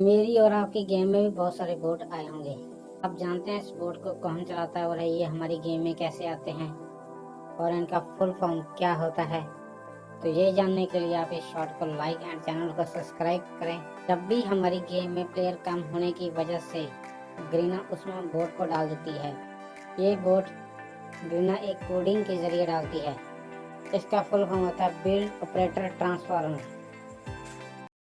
मेरी और आपकी गेम में भी बहुत सारे बोट आए होंगे। आप जानते हैं इस बोट को कौन चलाता है और ये हमारी गेम में कैसे आते हैं और इनका फुल फॉर्म क्या होता है। तो ये जानने के लिए आप इस शॉर्ट को लाइक एंड चैनल को सब्सक्राइब करें। जब भी हमारी गेम में प्लेयर कम होने की वजह से ग्रीना उसमें बोट को डाल देती है, ये बोट ग्रीना एक कोडिंग के ज़रिए डालती है। इसका फुल फॉर्म होता है बिल्ड ऑपरेटर ट्रांसफार्मर